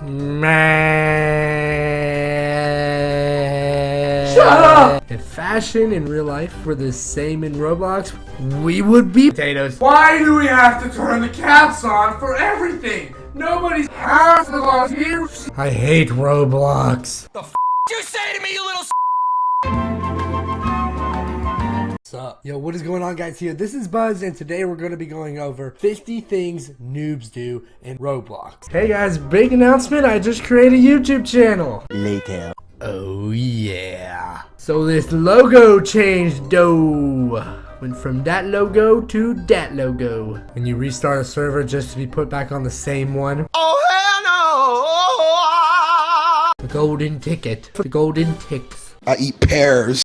Shut up! If fashion in real life were the same in Roblox, we would be potatoes. Why do we have to turn the caps on for everything? Nobody's half of us here. I hate Roblox. The f you say to me, you little Sup? Yo, what is going on guys here? This is Buzz and today we're going to be going over 50 things noobs do in Roblox. Hey guys, big announcement, I just created a YouTube channel. Later. Oh yeah. So this logo changed though. Went from that logo to that logo. When you restart a server just to be put back on the same one. Oh hell no! The golden ticket. The golden ticks. I eat pears.